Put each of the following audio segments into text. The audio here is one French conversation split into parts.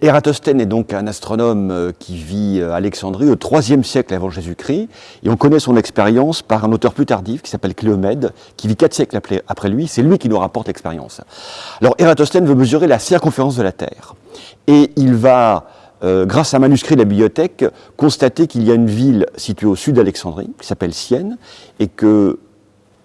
Ératosthène est donc un astronome euh, qui vit à Alexandrie au IIIe siècle avant Jésus-Christ, et on connaît son expérience par un auteur plus tardif qui s'appelle Cléomède, qui vit quatre siècles après lui, c'est lui qui nous rapporte l'expérience. Alors Ératosthène veut mesurer la circonférence de la Terre, et il va, euh, grâce à un manuscrit de la bibliothèque, constater qu'il y a une ville située au sud d'Alexandrie, qui s'appelle Sienne, et que,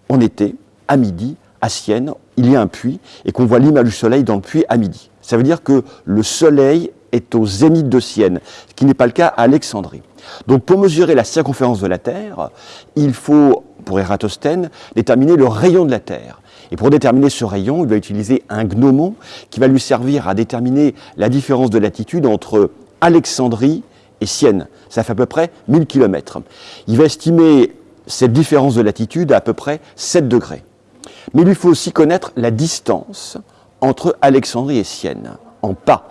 en été, à midi, à Sienne, il y a un puits, et qu'on voit l'image du soleil dans le puits à midi. Ça veut dire que le soleil est au zénith de Sienne, ce qui n'est pas le cas à Alexandrie. Donc pour mesurer la circonférence de la Terre, il faut, pour Ératosthène, déterminer le rayon de la Terre. Et pour déterminer ce rayon, il va utiliser un gnomon qui va lui servir à déterminer la différence de latitude entre Alexandrie et Sienne. Ça fait à peu près 1000 km. Il va estimer cette différence de latitude à à peu près 7 degrés. Mais il lui faut aussi connaître la distance entre Alexandrie et Sienne, en pas.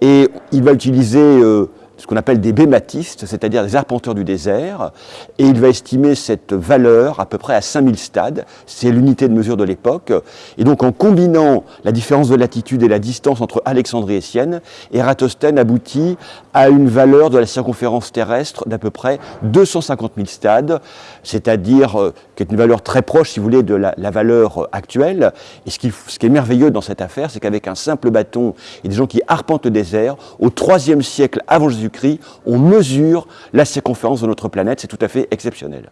Et il va utiliser euh, ce qu'on appelle des bématistes, c'est-à-dire des arpenteurs du désert, et il va estimer cette valeur à peu près à 5000 stades, c'est l'unité de mesure de l'époque, et donc en combinant la différence de latitude et la distance entre Alexandrie et Sienne, Eratosthène aboutit à une valeur de la circonférence terrestre d'à peu près 250 000 stades, c'est-à-dire euh, qui est une valeur très proche, si vous voulez, de la, valeur actuelle. Et ce qui, est merveilleux dans cette affaire, c'est qu'avec un simple bâton et des gens qui arpentent le désert, au IIIe siècle avant On mesure la circonférence de notre planète, c'est tout à fait exceptionnel.